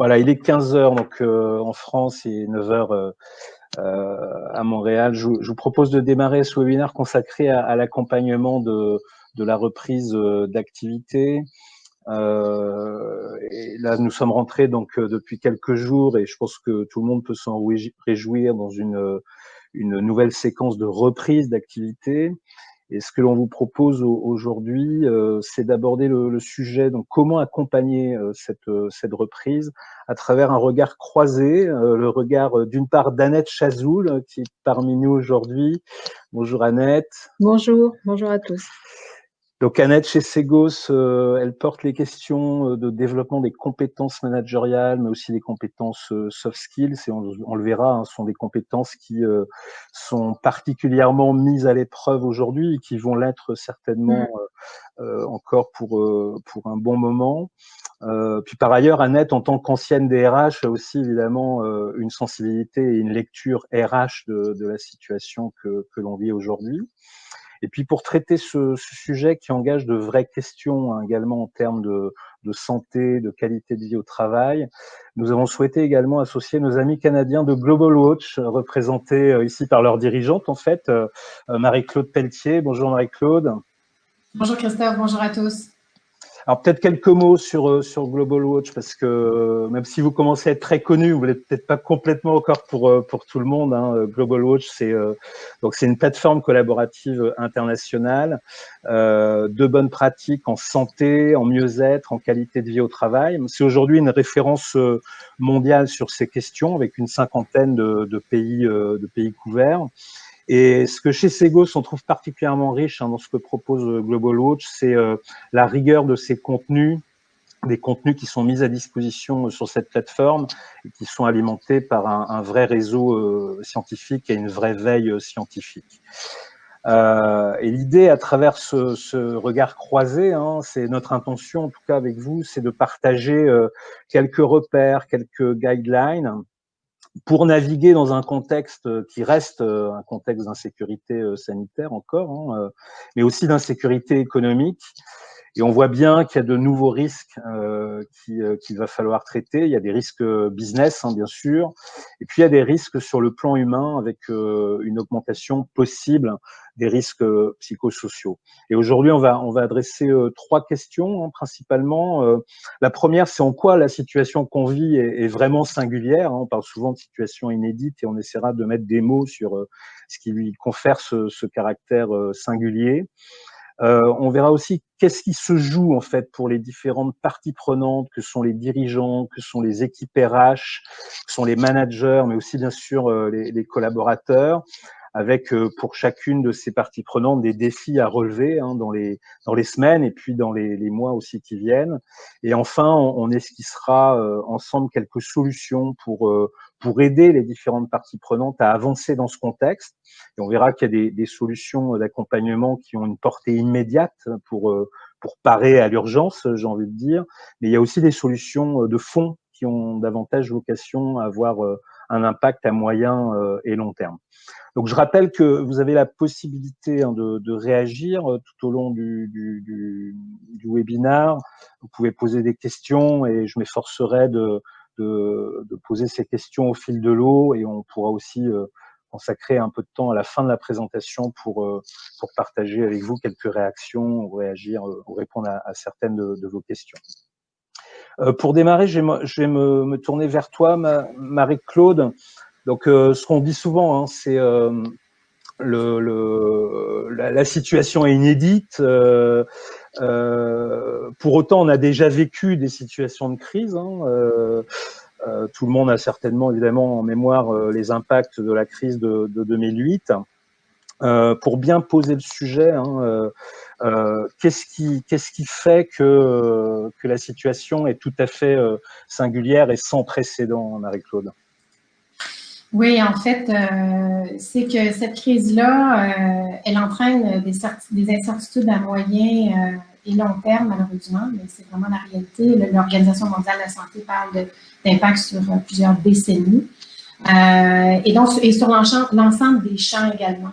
Voilà, il est 15 heures donc en France et 9 heures à Montréal. Je, vous propose de démarrer ce webinaire consacré à, l'accompagnement de, la reprise d'activité. Euh, là, nous sommes rentrés donc depuis quelques jours et je pense que tout le monde peut s'en réjouir dans une, une nouvelle séquence de reprise d'activité. Et ce que l'on vous propose aujourd'hui, euh, c'est d'aborder le, sujet, donc comment accompagner euh, cette, euh, cette reprise à travers un regard croisé, le regard d'une part d'Annette Chazoul, qui est parmi nous aujourd'hui. Bonjour Annette. Bonjour, bonjour à tous. Donc Annette chez Segos, euh, elle porte les questions euh, de développement des compétences managériales, mais aussi des compétences euh, soft skills. Et on, le verra, hein, ce sont des compétences qui sont particulièrement mises à l'épreuve aujourd'hui et qui vont l'être certainement mmh. encore pour pour un bon moment. puis par ailleurs, Annette, en tant qu'ancienne DRH, a aussi évidemment une sensibilité et une lecture RH de, de la situation que, que l'on vit aujourd'hui. Et puis pour traiter ce, sujet qui engage de vraies questions hein, également en termes de, santé, de qualité de vie au travail, nous avons souhaité également associer nos amis canadiens de Global Watch, représentés euh, ici par leur dirigeante en fait, euh, Marie-Claude Pelletier. Bonjour Marie-Claude. Bonjour Christophe, bonjour à tous. Alors peut-être quelques mots sur euh, sur Global Watch parce que euh, même si vous commencez à être très connu, vous l'êtes peut-être pas complètement encore pour euh, pour tout le monde. Hein. Global Watch, c'est c'est une plateforme collaborative internationale de bonnes pratiques en santé, en mieux-être, en qualité de vie au travail. C'est aujourd'hui une référence mondiale sur ces questions avec une cinquantaine de, de pays de pays couverts. Et ce que chez Segos, on trouve particulièrement riche hein, dans ce que propose euh, Global Watch, c'est euh, la rigueur de ces contenus, des contenus qui sont mis à disposition euh, sur cette plateforme et qui sont alimentés par un, vrai réseau scientifique et une vraie veille scientifique. et l'idée, à travers ce, regard croisé, hein, c'est notre intention, en tout cas avec vous, c'est de partager quelques repères, quelques guidelines pour naviguer dans un contexte qui reste euh, un contexte d'insécurité euh, sanitaire encore, hein, euh, mais aussi d'insécurité économique. Et on voit bien qu'il y a de nouveaux risques euh, qu'il va falloir traiter. Il y a des risques business, hein, bien sûr, et puis il y a des risques sur le plan humain avec une augmentation possible des risques euh, psychosociaux. Et aujourd'hui, on va, on va adresser euh, trois questions hein, principalement. Euh, la première, c'est en quoi la situation qu'on vit est, vraiment singulière. Hein. On parle souvent de situation inédite et on essaiera de mettre des mots sur ce qui lui confère ce, ce caractère singulier. Euh, on verra aussi qu'est-ce qui se joue en fait pour les différentes parties prenantes, que sont les dirigeants, que sont les équipes RH, que sont les managers, mais aussi bien sûr les, les collaborateurs avec euh, pour chacune de ces parties prenantes des défis à relever hein, dans, les, dans les semaines et puis dans les, les mois aussi qui viennent. Et enfin, on, on esquissera euh, ensemble quelques solutions pour, euh, pour aider les différentes parties prenantes à avancer dans ce contexte. Et on verra qu'il y a des, des solutions d'accompagnement qui ont une portée immédiate pour, pour parer à l'urgence, j'ai envie de dire. Mais il y a aussi des solutions de fond qui ont davantage vocation à avoir un impact à moyen et long terme. Donc je rappelle que vous avez la possibilité hein, de, réagir euh, tout au long du, du, webinaire. Vous pouvez poser des questions et je m'efforcerai de, poser ces questions au fil de l'eau et on pourra aussi euh, consacrer un peu de temps à la fin de la présentation pour, euh, pour partager avec vous quelques réactions ou réagir ou répondre à, certaines de, vos questions. Pour démarrer, je vais, me, tourner vers toi, Marie-Claude. Donc, euh, ce qu'on dit souvent, hein, c'est euh, la, situation est inédite. Euh, pour autant, on a déjà vécu des situations de crise. Hein, tout le monde a certainement, évidemment, en mémoire les impacts de la crise de, 2008. Pour bien poser le sujet, hein, qu'est-ce qui, qu'est-ce qui fait que, la situation est tout à fait singulière et sans précédent, Marie-Claude? Oui, en fait, euh, c'est que cette crise-là, euh, elle entraîne des, des, incertitudes à moyen euh, et long terme, malheureusement, mais c'est vraiment la réalité. L'Organisation mondiale de la santé parle d'impact sur plusieurs décennies et, donc, et sur l'ensemble des champs également.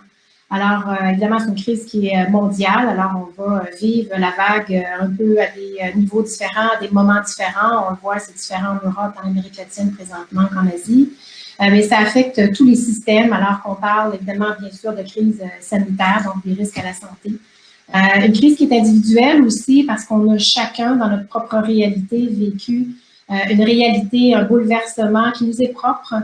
Alors, évidemment, c'est une crise qui est mondiale. Alors, on va vivre la vague un peu à des niveaux différents, à des moments différents. On le voit, c'est différent en Europe, en Amérique latine présentement qu'en Asie. mais ça affecte tous les systèmes, alors qu'on parle évidemment, bien sûr, de crise sanitaire, donc des risques à la santé. Euh, une crise qui est individuelle aussi parce qu'on a chacun dans notre propre réalité vécu euh, une réalité, un bouleversement qui nous est propre,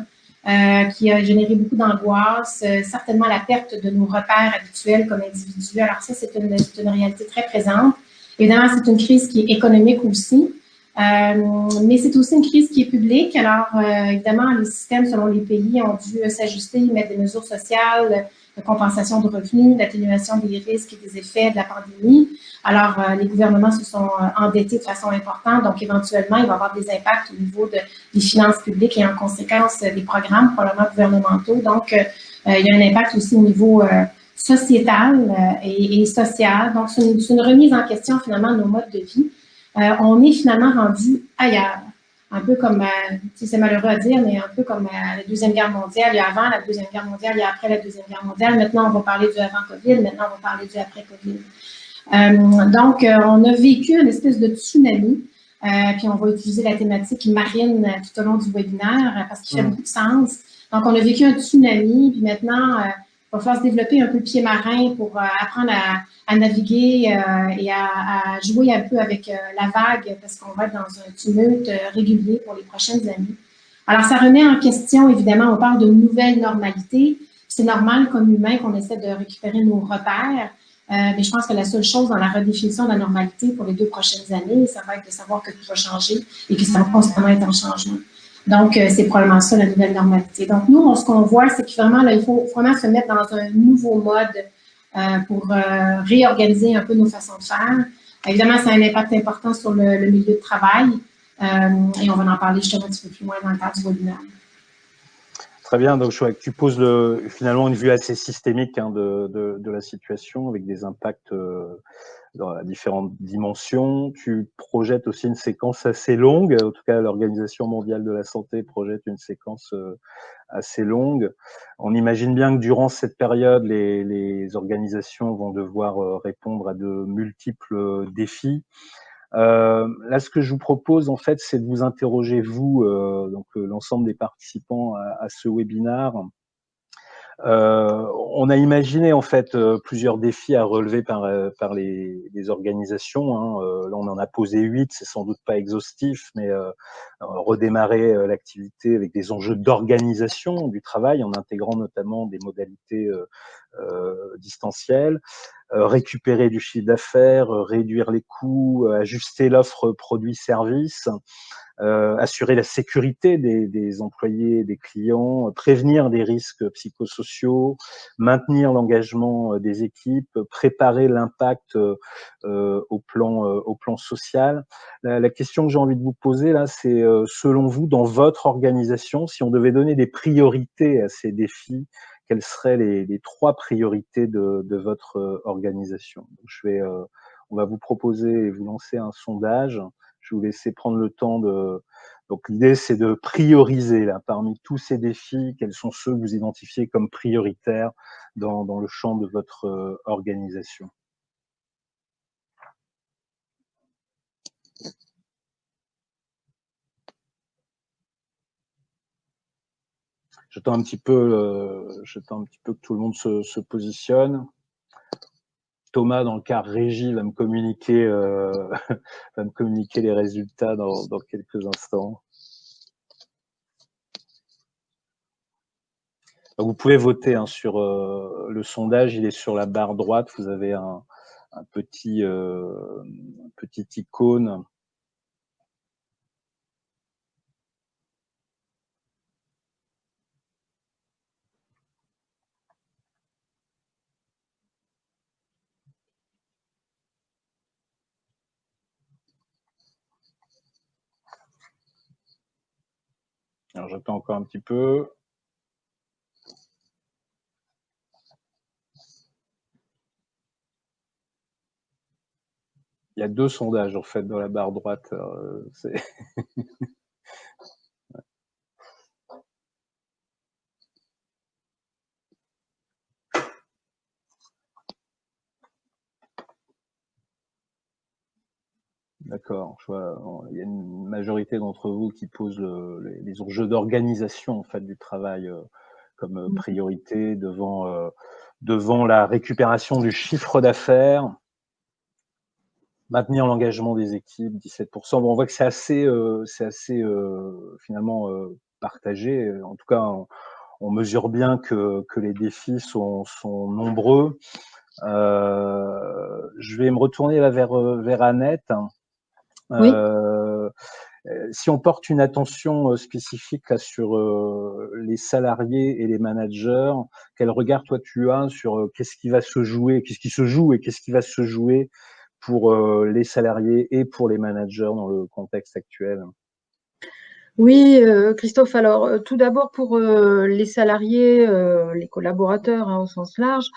euh, qui a généré beaucoup d'angoisse, certainement la perte de nos repères habituels comme individus. Alors ça, c'est une, une, réalité très présente. Évidemment, c'est une crise qui est économique aussi, mais c'est aussi une crise qui est publique. Alors, évidemment, les systèmes selon les pays ont dû s'ajuster, mettre des mesures sociales, de compensation de revenus, d'atténuation des risques et des effets de la pandémie. Alors, euh, les gouvernements se sont euh, endettés de façon importante, donc éventuellement, il va y avoir des impacts au niveau de, des finances publiques et en conséquence des programmes probablement gouvernementaux. Donc, euh, il y a un impact aussi au niveau sociétal et, et, social. Donc, c'est une, une, remise en question finalement de nos modes de vie. on est finalement rendu ailleurs un peu comme, euh, c'est malheureux à dire, mais un peu comme euh, la Deuxième Guerre mondiale, il y a avant la Deuxième Guerre mondiale, il y a après la Deuxième Guerre mondiale. Maintenant, on va parler du avant COVID, maintenant, on va parler du après COVID. Euh, donc, on a vécu une espèce de tsunami, puis on va utiliser la thématique marine tout au long du webinaire parce qu'il fait mm. beaucoup de sens. Donc, on a vécu un tsunami, puis maintenant, il va falloir se développer un peu le pied marin pour apprendre à, à naviguer euh, et à, à, jouer un peu avec euh, la vague parce qu'on va être dans un tumulte euh, régulier pour les prochaines années. Alors, ça remet en question, évidemment, on parle de nouvelles normalités. C'est normal comme humain qu'on essaie de récupérer nos repères, mais je pense que la seule chose dans la redéfinition de la normalité pour les deux prochaines années, ça va être de savoir que tout va changer et que ça va constamment être en changement. Donc, c'est probablement ça la nouvelle normalité. Donc, nous, ce qu'on voit, c'est que vraiment, là, il faut vraiment se mettre dans un nouveau mode euh, pour euh, réorganiser un peu nos façons de faire. Évidemment, ça a un impact important sur le, milieu de travail euh, et on va en parler justement un petit peu plus loin dans le cadre du webinaire. Très bien, donc je tu poses le, finalement une vue assez systémique hein, de, de, de, la situation avec des impacts dans différentes dimensions. Tu projettes aussi une séquence assez longue, en tout cas l'Organisation mondiale de la santé projette une séquence euh, assez longue. On imagine bien que durant cette période, les, les organisations vont devoir euh, répondre à de multiples défis. Euh, là, ce que je vous propose, en fait, c'est de vous interroger, vous, euh, donc l'ensemble des participants à, ce webinaire, euh, on a imaginé en fait euh, plusieurs défis à relever par, euh, par les, les organisations. Hein. là, on en a posé huit, c'est sans doute pas exhaustif, mais redémarrer l'activité avec des enjeux d'organisation du travail en intégrant notamment des modalités distancielles, récupérer du chiffre d'affaires, réduire les coûts, ajuster l'offre produits-services. Euh, assurer la sécurité des, des, employés, des clients, prévenir des risques psychosociaux, maintenir l'engagement euh, des équipes, préparer l'impact euh, au plan au plan social. La, la question que j'ai envie de vous poser là, c'est selon vous, dans votre organisation, si on devait donner des priorités à ces défis, quelles seraient les, trois priorités de, votre organisation Donc, Je vais, on va vous proposer et vous lancer un sondage je vais vous laisser prendre le temps de. Donc l'idée, c'est de prioriser là, parmi tous ces défis, quels sont ceux que vous identifiez comme prioritaires dans, dans le champ de votre euh, organisation. J'attends un petit peu, euh, j'attends un petit peu que tout le monde se, se positionne. Thomas, dans le cas régie, va me communiquer, euh, va me communiquer les résultats dans, dans quelques instants. Vous pouvez voter hein, sur euh, le sondage, il est sur la barre droite. Vous avez un, un petit, euh, un petit icône Alors j'attends encore un petit peu. Il y a deux sondages en fait dans la barre droite. Euh, je vois, il y a une majorité d'entre vous qui posent les, enjeux d'organisation en fait du travail comme mmh. priorité devant devant la récupération du chiffre d'affaires, maintenir l'engagement des équipes, 17%. Bon, on voit que c'est assez, c'est assez finalement partagé. En tout cas, on, mesure bien que, que les défis sont, sont nombreux. Euh, je vais me retourner là vers, vers Annette. Oui. Euh, si on porte une attention spécifique là, sur euh, les salariés et les managers, quel regard toi tu as sur qu'est-ce qui va se jouer, qu'est-ce qui se joue et qu'est-ce qui va se jouer pour les salariés et pour les managers dans le contexte actuel? Oui, euh, Christophe, alors euh, tout d'abord pour euh, les salariés, les collaborateurs hein, au sens large,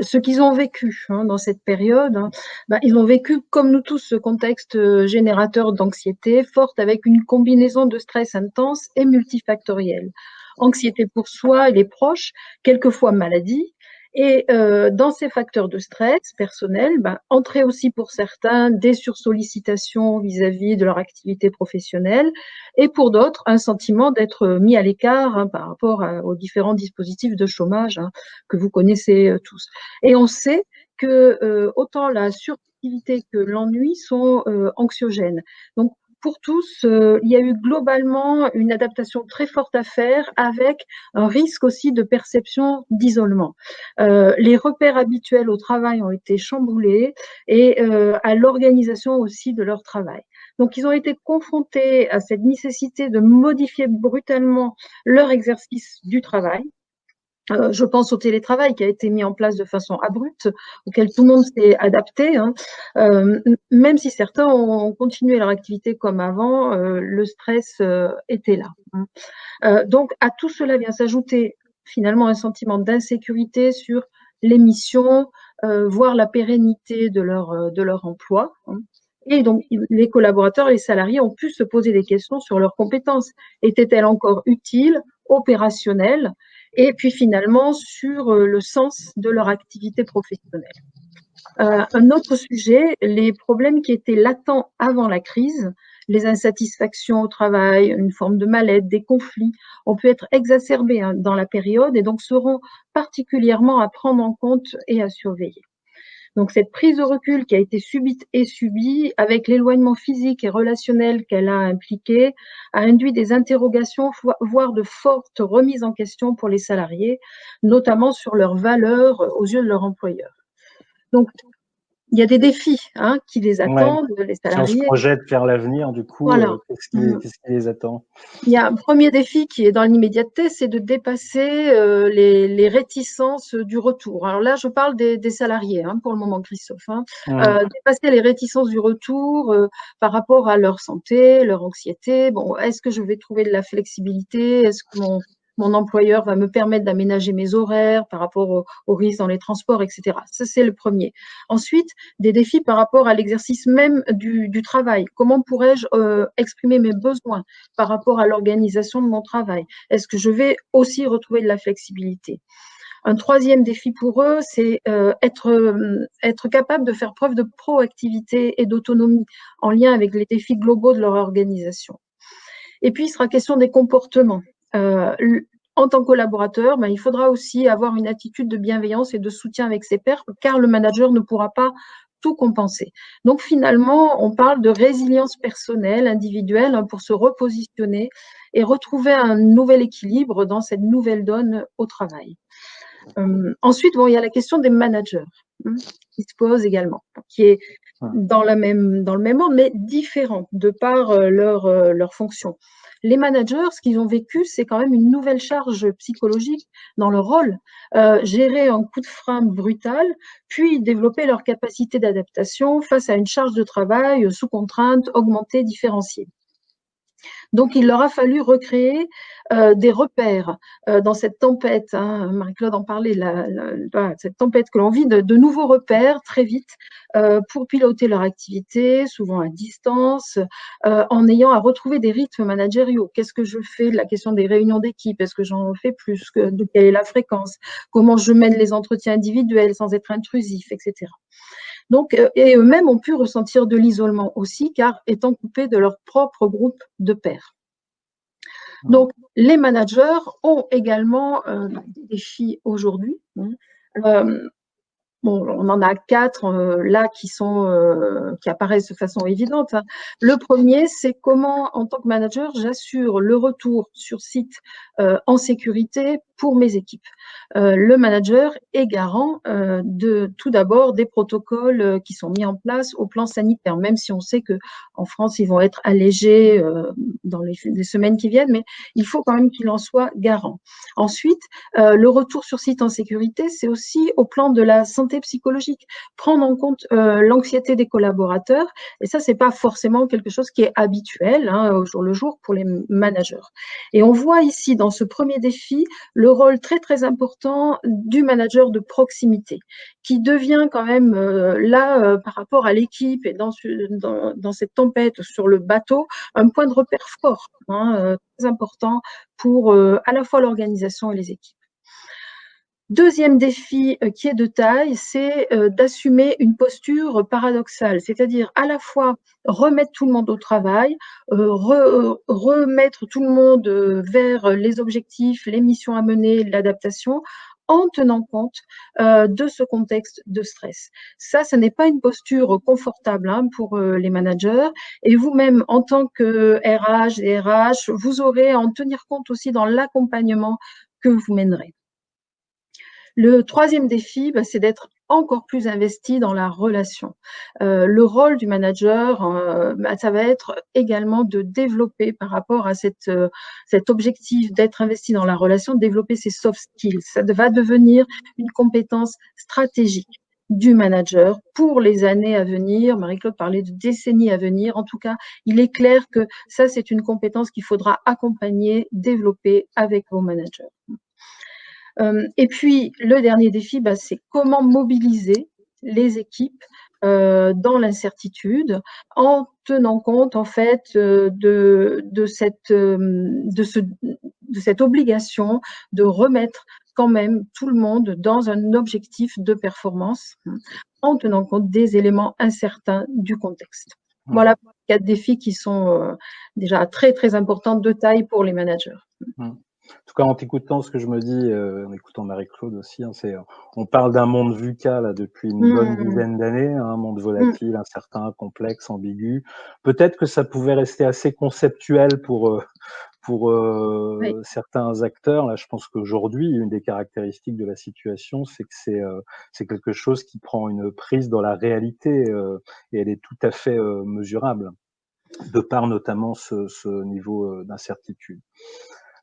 ce qu'ils ont vécu hein, dans cette période, hein, bah, ils ont vécu comme nous tous ce contexte générateur d'anxiété forte avec une combinaison de stress intense et multifactoriel. Anxiété pour soi et les proches, quelquefois maladie, et euh, dans ces facteurs de stress personnel, ben, entrer aussi pour certains des sursollicitations vis-à-vis de leur activité professionnelle, et pour d'autres un sentiment d'être mis à l'écart hein, par rapport aux différents dispositifs de chômage hein, que vous connaissez euh, tous. Et on sait que euh, autant la suractivité que l'ennui sont euh, anxiogènes. Donc pour tous, euh, il y a eu globalement une adaptation très forte à faire avec un risque aussi de perception d'isolement. Euh, les repères habituels au travail ont été chamboulés et euh, à l'organisation aussi de leur travail. Donc, ils ont été confrontés à cette nécessité de modifier brutalement leur exercice du travail, euh, je pense au télétravail qui a été mis en place de façon abrupte, auquel tout le monde s'est adapté. Hein. Euh, même si certains ont continué leur activité comme avant, euh, le stress était là. Hein. donc à tout cela vient s'ajouter finalement un sentiment d'insécurité sur les missions, voire la pérennité de leur, emploi. Hein. Et donc, les collaborateurs, les salariés ont pu se poser des questions sur leurs compétences. Étaient-elles encore utiles, opérationnelles? Et puis finalement sur euh, le sens de leur activité professionnelle. Euh, un autre sujet, les problèmes qui étaient latents avant la crise, les insatisfactions au travail, une forme de mal-être, des conflits, ont pu être exacerbés hein, dans la période et donc seront particulièrement à prendre en compte et à surveiller. Donc cette prise de recul qui a été subite et subie, avec l'éloignement physique et relationnel qu'elle a impliqué, a induit des interrogations, voire de fortes remises en question pour les salariés, notamment sur leurs valeurs aux yeux de leur employeur. Donc il y a des défis hein, qui les attendent, les salariés. Si on se projette vers l'avenir, du coup, euh, mm. qu'est-ce qui, les attend? Il y a un premier défi qui est dans l'immédiateté, c'est de dépasser euh, les, réticences du retour. Alors là, je parle des, salariés hein, pour le moment, Christophe. Hein. Euh, dépasser les réticences du retour par rapport à leur santé, leur anxiété. Bon, est-ce que je vais trouver de la flexibilité? Est-ce que mon mon employeur va me permettre d'aménager mes horaires par rapport aux risques dans les transports, etc. Ça, c'est le premier. Ensuite, des défis par rapport à l'exercice même du, travail. Comment pourrais-je euh, exprimer mes besoins par rapport à l'organisation de mon travail? Est-ce que je vais aussi retrouver de la flexibilité? Un troisième défi pour eux, c'est euh, être, euh, être capable de faire preuve de proactivité et d'autonomie en lien avec les défis globaux de leur organisation. Et puis, il sera question des comportements. Euh, en tant que collaborateur, ben, il faudra aussi avoir une attitude de bienveillance et de soutien avec ses pairs, car le manager ne pourra pas tout compenser. Donc finalement, on parle de résilience personnelle, individuelle, hein, pour se repositionner et retrouver un nouvel équilibre dans cette nouvelle donne au travail. Euh, ensuite, bon, il y a la question des managers hein, qui se pose également, qui est dans, la même, dans le même ordre, mais différente de par euh, leur, leur fonction les managers, ce qu'ils ont vécu, c'est quand même une nouvelle charge psychologique dans leur rôle. Euh, gérer un coup de frein brutal, puis développer leur capacité d'adaptation face à une charge de travail sous contrainte, augmentée, différenciée. Donc, il leur a fallu recréer euh, des repères euh, dans cette tempête. Hein, Marie-Claude en parlait, la, cette tempête que l'on vit, de, nouveaux repères très vite euh, pour piloter leur activité, souvent à distance, en ayant à retrouver des rythmes managériaux. Qu'est-ce que je fais la question des réunions d'équipe? Est-ce que j'en fais plus De quelle est la fréquence? Comment je mène les entretiens individuels sans être intrusif, etc. Donc, et eux-mêmes ont pu ressentir de l'isolement aussi, car étant coupés de leur propre groupe de pairs. Donc, les managers ont également des défis aujourd'hui. On en a quatre euh, là qui sont euh, qui apparaissent de façon évidente. Hein. Le premier, c'est comment, en tant que manager, j'assure le retour sur site euh, en sécurité pour mes équipes. le manager est garant de tout d'abord des protocoles qui sont mis en place au plan sanitaire, même si on sait que en France ils vont être allégés dans les, semaines qui viennent, mais il faut quand même qu'il en soit garant. Ensuite, le retour sur site en sécurité, c'est aussi au plan de la santé psychologique, prendre en compte euh, l'anxiété des collaborateurs. Et ça, c'est pas forcément quelque chose qui est habituel hein, au jour le jour pour les managers. Et on voit ici dans ce premier défi le rôle très très important du manager de proximité, qui devient quand même euh, là euh, par rapport à l'équipe et dans, cette tempête sur le bateau un point de repère fort, hein, très important pour à la fois l'organisation et les équipes. Deuxième défi euh, qui est de taille, c'est euh, d'assumer une posture paradoxale, c'est-à-dire à la fois remettre tout le monde au travail, euh, remettre tout le monde vers les objectifs, les missions à mener, l'adaptation, en tenant compte de ce contexte de stress. Ça, ce n'est pas une posture confortable hein, pour les managers. Et vous-même, en tant que RH et RH, vous aurez à en tenir compte aussi dans l'accompagnement que vous mènerez. Le troisième défi, bah, c'est d'être encore plus investi dans la relation. Euh, le rôle du manager, euh, bah, ça va être également de développer par rapport à euh, cet objectif d'être investi dans la relation, de développer ses soft skills. Ça va devenir une compétence stratégique du manager pour les années à venir. Marie-Claude parlait de décennies à venir. En tout cas, il est clair que ça, c'est une compétence qu'il faudra accompagner, développer avec vos managers. Euh, et puis, le dernier défi, bah, c'est comment mobiliser les équipes euh, dans l'incertitude en tenant compte en fait euh, de, de, cette, de, ce, de cette obligation de remettre quand même tout le monde dans un objectif de performance en tenant compte des éléments incertains du contexte. Mmh. Voilà quatre défis qui sont déjà très très importants de taille pour les managers. En tout cas, en t'écoutant, ce que je me dis, euh, en écoutant Marie-Claude aussi, hein, c'est, euh, on parle d'un monde VUCA là, depuis une bonne mmh. dizaine d'années, hein, un monde volatile, mmh. incertain, complexe, ambigu. Peut-être que ça pouvait rester assez conceptuel pour euh, pour certains acteurs. Là, je pense qu'aujourd'hui, une des caractéristiques de la situation, c'est que c'est c'est quelque chose qui prend une prise dans la réalité et elle est tout à fait mesurable, de par notamment ce, ce niveau d'incertitude.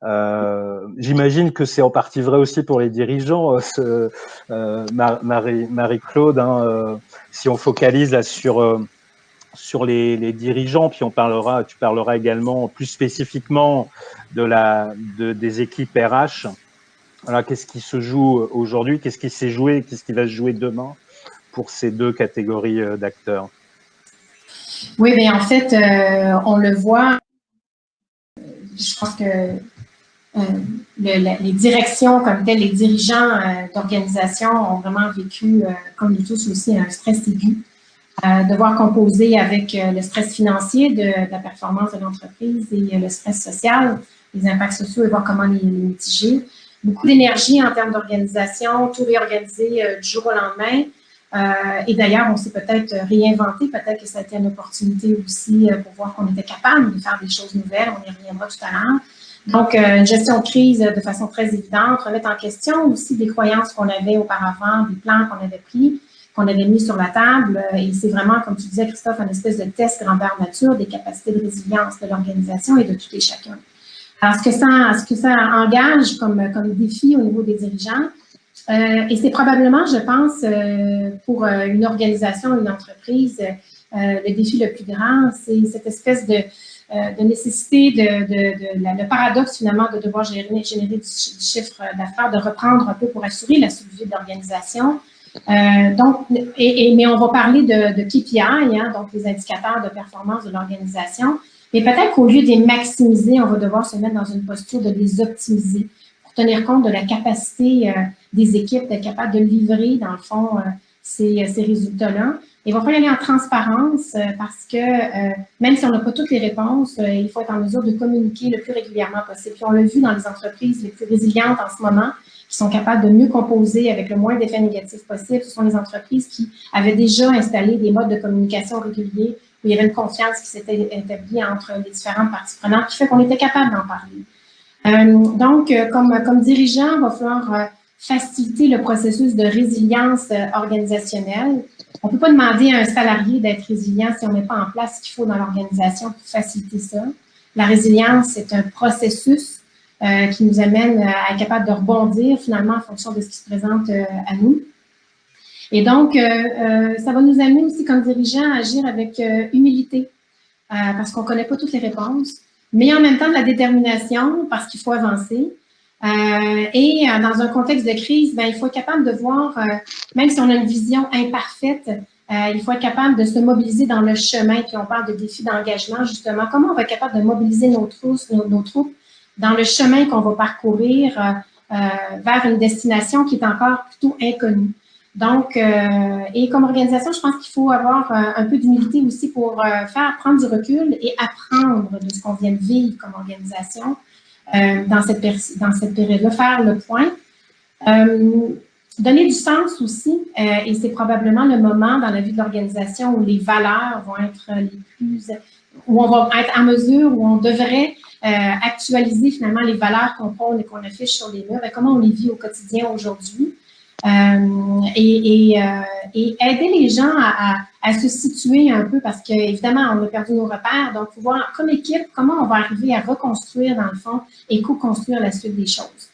Euh, J'imagine que c'est en partie vrai aussi pour les dirigeants, euh, euh, Marie-Claude. hein, si on focalise sur sur les, dirigeants, puis on parlera, tu parleras également plus spécifiquement de la de, des équipes RH. Alors, qu'est-ce qui se joue aujourd'hui Qu'est-ce qui s'est joué Qu'est-ce qui va se jouer demain pour ces deux catégories d'acteurs? Oui, mais en fait, on le voit. Je pense que euh, les directions comme telles, les dirigeants euh, d'organisations ont vraiment vécu, euh, comme nous tous aussi, un stress aigu. devoir composer avec le stress financier de, la performance de l'entreprise et le stress social, les impacts sociaux et voir comment les, mitiger. Beaucoup d'énergie en termes d'organisation, tout réorganiser du jour au lendemain. et d'ailleurs, on s'est peut-être réinventé, peut-être que ça a été une opportunité aussi pour voir qu'on était capable de faire des choses nouvelles, on y reviendra tout à l'heure. Donc, euh, une gestion de crise de façon très évidente, remettre en question aussi des croyances qu'on avait auparavant, des plans qu'on avait pris, qu'on avait mis sur la table. Et c'est vraiment, comme tu disais, Christophe, une espèce de test grandeur nature des capacités de résilience de l'organisation et de tout et chacun. Alors, ce que ça, ce que ça engage comme, comme défi au niveau des dirigeants, euh, et c'est probablement, je pense, euh, pour une organisation, une entreprise, le défi le plus grand, c'est cette espèce de, euh, de nécessité de, de, le paradoxe finalement de devoir générer, générer du, chiffre d'affaires, de reprendre un peu pour assurer la survie de l'organisation. Euh, donc, et, mais on va parler de, de KPI, hein, donc les indicateurs de performance de l'organisation. Mais peut-être qu'au lieu de les maximiser, on va devoir se mettre dans une posture de les optimiser pour tenir compte de la capacité euh, des équipes d'être capables de livrer, dans le fond, euh, ces, ces résultats-là. Il va falloir y aller en transparence parce que même si on n'a pas toutes les réponses, il faut être en mesure de communiquer le plus régulièrement possible. Puis on l'a vu dans les entreprises les plus résilientes en ce moment, qui sont capables de mieux composer avec le moins d'effets négatifs possible. Ce sont les entreprises qui avaient déjà installé des modes de communication réguliers où il y avait une confiance qui s'était établie entre les différentes parties prenantes qui fait qu'on était capable d'en parler. Euh, donc, euh, comme, comme dirigeant, il va falloir euh, faciliter le processus de résilience organisationnelle. On ne peut pas demander à un salarié d'être résilient si on n'est pas en place ce qu'il faut dans l'organisation pour faciliter ça. La résilience, c'est un processus euh, qui nous amène euh, à être capable de rebondir finalement en fonction de ce qui se présente euh, à nous. Et donc, ça va nous amener aussi comme dirigeants à agir avec humilité, parce qu'on ne connaît pas toutes les réponses, mais en même temps de la détermination, parce qu'il faut avancer. Et dans un contexte de crise, ben, il faut être capable de voir, même si on a une vision imparfaite, il faut être capable de se mobiliser dans le chemin, puis on parle de défis d'engagement, justement. Comment on va être capable de mobiliser nos troupes, nos troupes dans le chemin qu'on va parcourir euh, euh, vers une destination qui est encore plutôt inconnue? Donc, euh, et comme organisation, je pense qu'il faut avoir un peu d'humilité aussi pour faire prendre du recul et apprendre de ce qu'on vient de vivre comme organisation dans cette, dans cette période-là, faire le point. donner du sens aussi, et c'est probablement le moment dans la vie de l'organisation où les valeurs vont être les plus, où on va être en mesure, où on devrait euh, actualiser finalement les valeurs qu'on prône et qu'on affiche sur les murs et comment on les vit au quotidien aujourd'hui. Euh, et, et, euh, et, aider les gens à, à, se situer un peu parce qu'évidemment, on a perdu nos repères. Donc, voir comme équipe, comment on va arriver à reconstruire dans le fond et co-construire la suite des choses.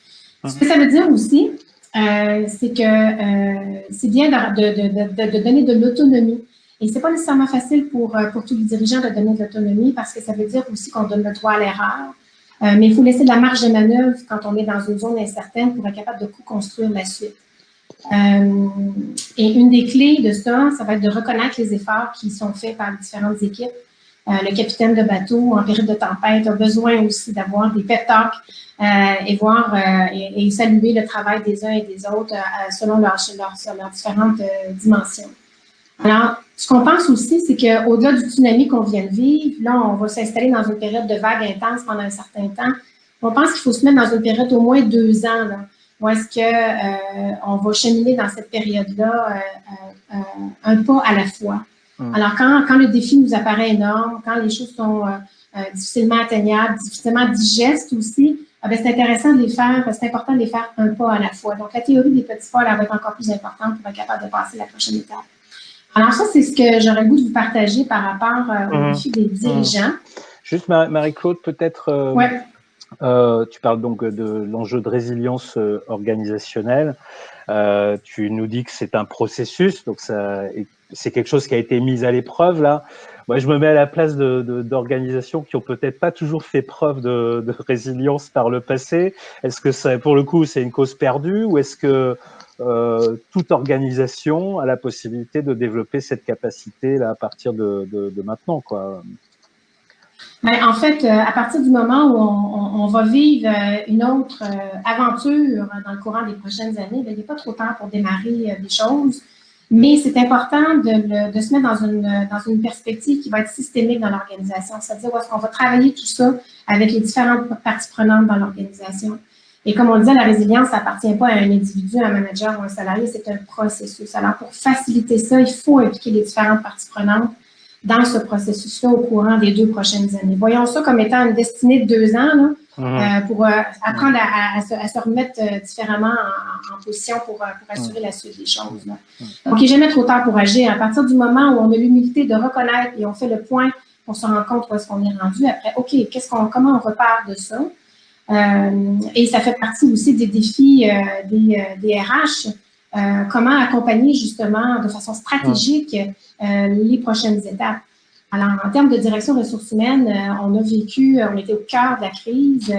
Ce que ça veut dire aussi, euh, c'est que euh, c'est bien de, de, de, de, donner de l'autonomie. Et c'est pas nécessairement facile pour, euh, pour tous les dirigeants de donner de l'autonomie parce que ça veut dire aussi qu'on donne le droit à l'erreur. Euh, mais il faut laisser de la marge de manœuvre quand on est dans une zone incertaine pour être capable de co-construire la suite. Euh, et une des clés de ça, ça va être de reconnaître les efforts qui sont faits par différentes équipes. Euh, le capitaine de bateau en période de tempête a besoin aussi d'avoir des pep talks euh, et voir et, saluer le travail des uns et des autres selon leurs différentes dimensions. Alors, ce qu'on pense aussi, c'est qu'au-delà du tsunami qu'on vient de vivre, là, on va s'installer dans une période de vague intense pendant un certain temps. On pense qu'il faut se mettre dans une période au moins deux ans, là, où est-ce qu'on euh, va cheminer dans cette période-là euh, euh, un pas à la fois? Hum. Alors, quand, quand le défi nous apparaît énorme, quand les choses sont difficilement atteignables, difficilement digestes aussi, ah ben, c'est intéressant de les faire, c'est important de les faire un pas à la fois. Donc, la théorie des petits pas, elle va être encore plus importante pour être capable de passer la prochaine étape. Alors ça, c'est ce que j'aurais le goût de vous partager par rapport au mhm. défi des dirigeants. Juste Marie-Claude, peut-être, euh, euh, tu parles donc de l'enjeu de résilience organisationnelle. tu nous dis que c'est un processus, donc c'est quelque chose qui a été mis à l'épreuve là. Moi, je me mets à la place d'organisations qui ont peut-être pas toujours fait preuve de, de résilience par le passé. Est-ce que ça, pour le coup, c'est une cause perdue ou est-ce que euh, toute organisation a la possibilité de développer cette capacité là à partir de, de, de maintenant. Quoi? Ben, en fait, euh, à partir du moment où on, va vivre euh, une autre aventure dans le courant des prochaines années, ben, il n'est pas trop tard pour démarrer des choses. Mais c'est important de, de, se mettre dans une, dans une perspective qui va être systémique dans l'organisation, c'est-à-dire où est-ce qu'on va travailler tout ça avec les différentes parties prenantes dans l'organisation. Et comme on disait, la résilience, ça appartient pas à un individu, un manager ou un salarié, c'est un processus. Alors, pour faciliter ça, il faut impliquer les différentes parties prenantes dans ce processus-là au courant des deux prochaines années. Voyons ça comme étant une destinée de deux ans là, mmh. euh, pour euh, apprendre à, se, remettre euh, différemment en, position pour, pour assurer la suite des choses. Là. Mmh. Donc, il n'est jamais trop tard pour agir. À partir du moment où on a l'humilité de reconnaître et on fait le point pour se rendre compte où est-ce qu'on est rendu, après, OK, qu'est-ce qu'on, comment on repart de ça? Et ça fait partie aussi des défis des, des, RH, comment accompagner justement de façon stratégique les prochaines étapes? Alors, en termes de direction ressources humaines, on a vécu, on était au cœur de la crise,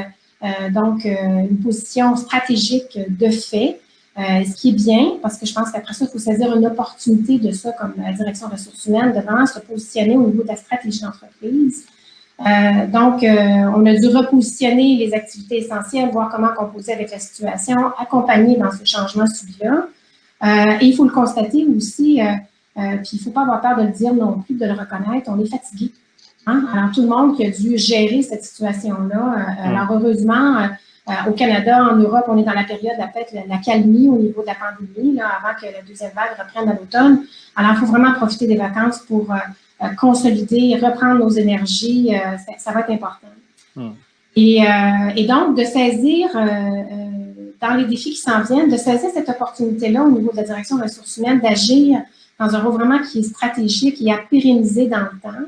donc une position stratégique de fait, ce qui est bien, parce que je pense qu'après ça, il faut saisir une opportunité de ça comme la direction ressources humaines, de vraiment se positionner au niveau de la stratégie d'entreprise. Euh, donc, euh, on a dû repositionner les activités essentielles, voir comment composer avec la situation, accompagner dans ce changement subi-là. Et il faut le constater aussi, puis il ne faut pas avoir peur de le dire non plus, de le reconnaître, on est fatigué. Hein? Alors, tout le monde qui a dû gérer cette situation-là, alors heureusement, au Canada, en Europe, on est dans la période, la, la, la calmie au niveau de la pandémie, là, avant que la deuxième vague reprenne à l'automne. Alors, il faut vraiment profiter des vacances pour consolider, reprendre nos énergies, ça, va être important. Et, et, donc, de saisir dans les défis qui s'en viennent, de saisir cette opportunité-là au niveau de la direction des ressources humaines, d'agir dans un rôle vraiment qui est stratégique et à pérenniser dans le temps.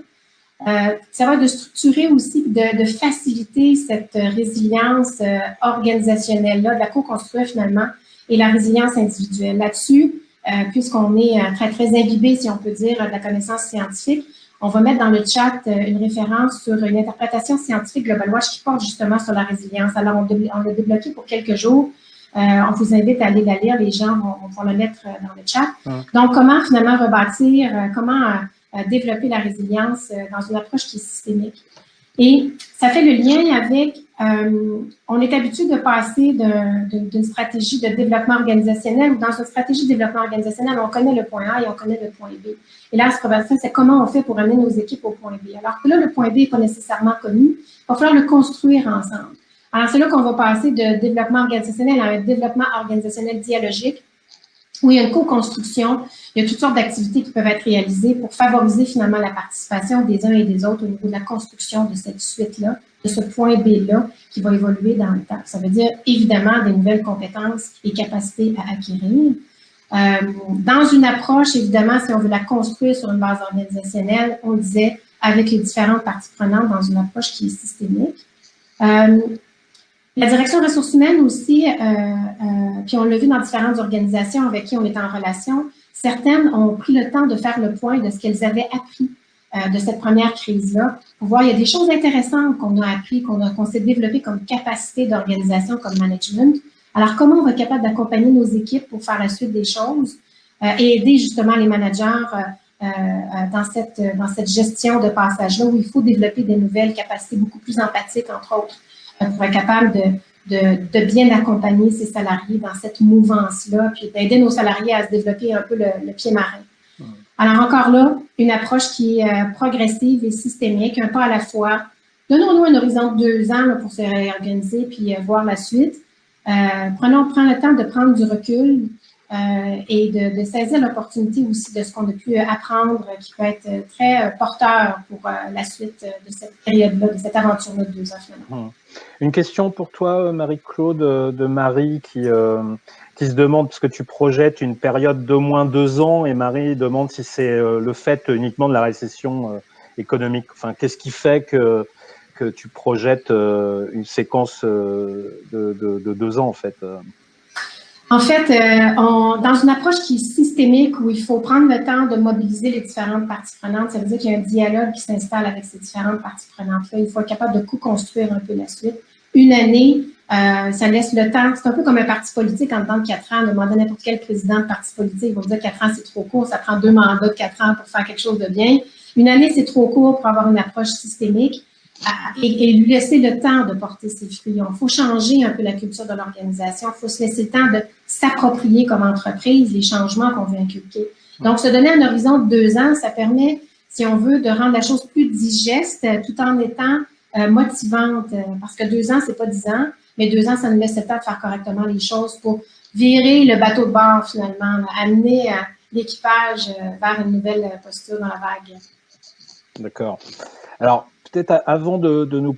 Euh, ça va de structurer aussi, de, faciliter cette résilience euh, organisationnelle-là, de la co-construire finalement, et la résilience individuelle. Là-dessus, euh, puisqu'on est très, très imbibé, si on peut dire, de la connaissance scientifique, on va mettre dans le chat euh, une référence sur une interprétation scientifique Global Watch qui porte justement sur la résilience. Alors, on, l'a débloqué pour quelques jours. Euh, on vous invite à aller la lire, les gens vont, vont le mettre euh, dans le chat. Donc, comment finalement rebâtir, comment développer la résilience dans une approche qui est systémique? Et ça fait le lien avec, on est habitué de passer d'une stratégie de développement organisationnel dans une stratégie de développement organisationnel, on connaît le point A et on connaît le point B. Et là, ce qu'on c'est comment on fait pour amener nos équipes au point B. Alors que là, le point B n'est pas nécessairement connu, il va falloir le construire ensemble. Alors, c'est là qu'on va passer de développement organisationnel à un développement organisationnel dialogique, où il y a une co-construction, il y a toutes sortes d'activités qui peuvent être réalisées pour favoriser finalement la participation des uns et des autres au niveau de la construction de cette suite-là, de ce point B-là qui va évoluer dans le temps. Ça veut dire évidemment des nouvelles compétences et capacités à acquérir. Euh, dans une approche, évidemment, si on veut la construire sur une base organisationnelle, on disait avec les différentes parties prenantes dans une approche qui est systémique. Euh, la direction ressources humaines aussi, euh, euh, puis on l'a vu dans différentes organisations avec qui on est en relation, certaines ont pris le temps de faire le point de ce qu'elles avaient appris euh, de cette première crise-là, pour voir, il y a des choses intéressantes qu'on a appris, qu'on s'est développé comme capacité d'organisation, comme management. Alors, comment on va être capable d'accompagner nos équipes pour faire la suite des choses et aider justement les managers dans, cette, dans cette gestion de passage-là où il faut développer des nouvelles capacités beaucoup plus empathiques, entre autres, pour être capable de, de, de, bien accompagner ses salariés dans cette mouvance-là, puis d'aider nos salariés à se développer un peu le, pied marin. Alors encore là, une approche qui est euh, progressive et systémique, un pas à la fois. Donnons-nous un horizon de deux ans pour se réorganiser puis euh, voir la suite. Euh, prenons, le temps de prendre du recul, et de, saisir l'opportunité aussi de ce qu'on a pu apprendre qui peut être très porteur pour la suite de cette période-là, de cette aventure-là de deux ans. Hum. Une question pour toi, Marie-Claude, de Marie, qui, euh, se demande, parce que tu projettes une période d'au moins deux ans, et Marie demande si c'est euh, le fait uniquement de la récession euh, économique. Enfin, qu'est-ce qui fait que, tu projettes une séquence de, deux ans, en fait en fait, euh, on, dans une approche qui est systémique, où il faut prendre le temps de mobiliser les différentes parties prenantes, ça veut dire qu'il y a un dialogue qui s'installe avec ces différentes parties prenantes-là. Il faut être capable de co-construire un peu la suite. Une année, euh, ça laisse le temps. C'est un peu comme un parti politique en temps de quatre ans. Demander n'importe quel président de parti politique, va vous dire quatre ans, c'est trop court. Ça prend deux mandats de quatre ans pour faire quelque chose de bien. Une année, c'est trop court pour avoir une approche systémique et, lui laisser le temps de porter ses fruits. Il faut changer un peu la culture de l'organisation. Il faut se laisser le temps de s'approprier comme entreprise les changements qu'on veut inculquer. Donc, se donner un horizon de deux ans, ça permet, si on veut, de rendre la chose plus digeste tout en étant euh, motivante. Parce que deux ans, c'est pas dix ans, mais deux ans, ça nous laisse le temps de faire correctement les choses pour virer le bateau de bord finalement, amener euh, l'équipage euh, vers une nouvelle posture dans la vague. D'accord. Alors, peut-être avant de, nous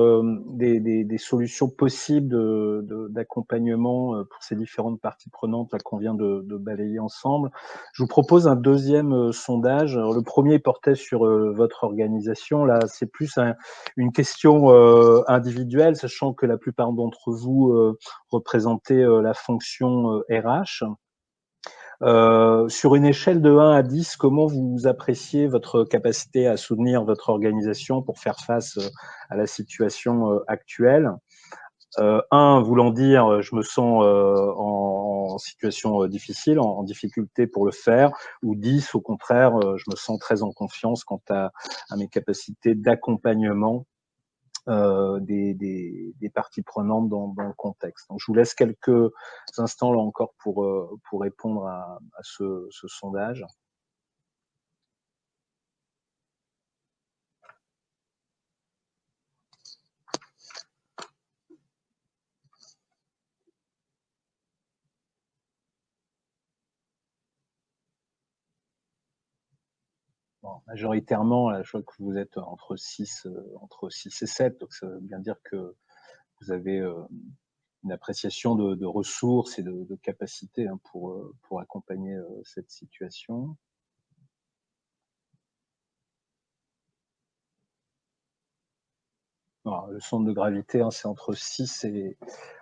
euh, des, des, solutions possibles d'accompagnement de, pour ces différentes parties prenantes qu'on vient de, balayer ensemble. Je vous propose un deuxième euh, sondage. le premier portait sur euh, votre organisation. Là, c'est plus une question individuelle, sachant que la plupart d'entre vous représentez la fonction RH. Euh, sur une échelle de 1 à 10, comment vous appréciez votre capacité à soutenir votre organisation pour faire face euh, à la situation euh, actuelle? Euh, 1 voulant dire je me sens en, situation difficile, en, difficulté pour le faire, ou 10 au contraire je me sens très en confiance quant à mes capacités d'accompagnement des, des, parties prenantes dans, le contexte. Donc, je vous laisse quelques instants là encore pour, pour répondre à, ce sondage. Majoritairement, je vois que vous êtes entre 6, euh, entre 6 et 7, donc ça veut bien dire que vous avez euh, une appréciation de, ressources et de, capacités hein, pour, euh, accompagner cette situation. le centre de gravité, hein, c'est entre 6 et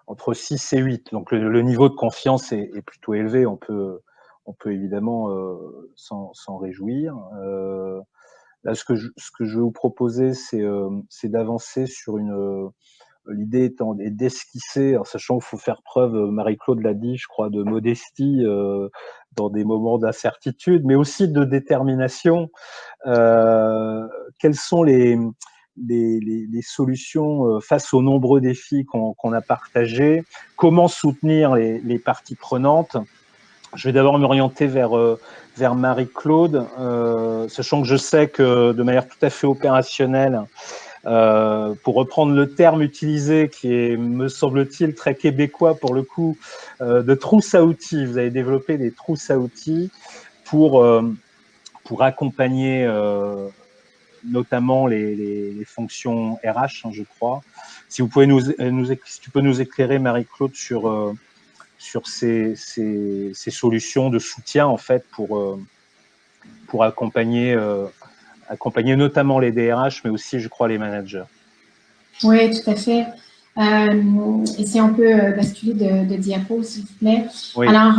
entre 6 et 8. Donc le, niveau de confiance est, est, plutôt élevé. On peut on peut évidemment euh, s'en réjouir. Euh, là, ce que, je, vais vous proposer, c'est euh, d'avancer sur une l'idée étant d'esquisser, en sachant qu'il faut faire preuve, Marie-Claude l'a dit, je crois, de modestie dans des moments d'incertitude, mais aussi de détermination. quelles sont les, solutions face aux nombreux défis qu'on a partagés? Comment soutenir les parties prenantes? Je vais d'abord m'orienter vers, euh, vers Marie-Claude, euh, sachant que je sais que de manière tout à fait opérationnelle, euh, pour reprendre le terme utilisé qui est, me semble-t-il, très québécois pour le coup, de trousse à outils. Vous avez développé des trousses à outils pour, pour accompagner notamment les, fonctions RH, hein, je crois. Si vous pouvez nous, si tu peux nous éclairer, Marie-Claude, sur sur ces, ces, solutions de soutien en fait pour, euh, pour accompagner, euh, accompagner notamment les DRH, mais aussi, je crois, les managers. Oui, tout à fait. Euh, et si on peut basculer de, de diapo, s'il vous plaît. Alors,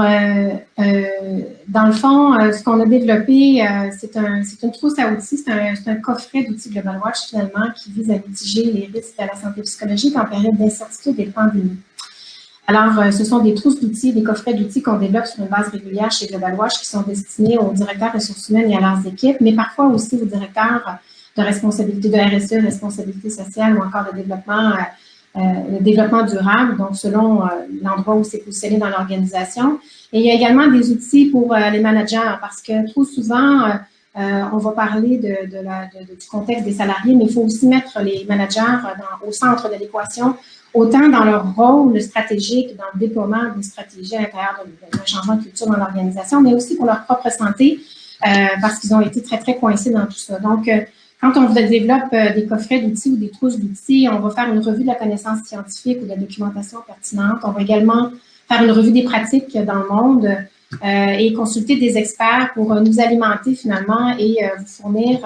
dans le fond, ce qu'on a développé, c'est un, une trousse à outils, c'est un, un, coffret d'outils Global Watch finalement qui vise à mitiger les risques à la santé psychologique en période d'incertitude et de pandémie. Alors, euh, ce sont des trousses d'outils, des coffrets d'outils qu'on développe sur une base régulière chez Global Watch qui sont destinés aux directeurs ressources humaines et à leurs équipes, mais parfois aussi aux directeurs de responsabilité de RSE, responsabilité sociale ou encore de développement, euh, euh, développement durable, donc selon l'endroit où c'est positionné dans l'organisation. Et il y a également des outils pour les managers parce que trop souvent, on va parler de la, du contexte des salariés, mais il faut aussi mettre les managers dans, au centre de l'équation autant dans leur rôle stratégique, dans le déploiement des stratégies à l'intérieur d'un changement de culture dans l'organisation, mais aussi pour leur propre santé, euh, parce qu'ils ont été très, très coincés dans tout ça. Donc, euh, quand on développe euh, des coffrets d'outils ou des trousses d'outils, on va faire une revue de la connaissance scientifique ou de la documentation pertinente. On va également faire une revue des pratiques dans le monde et consulter des experts pour nous alimenter finalement et vous fournir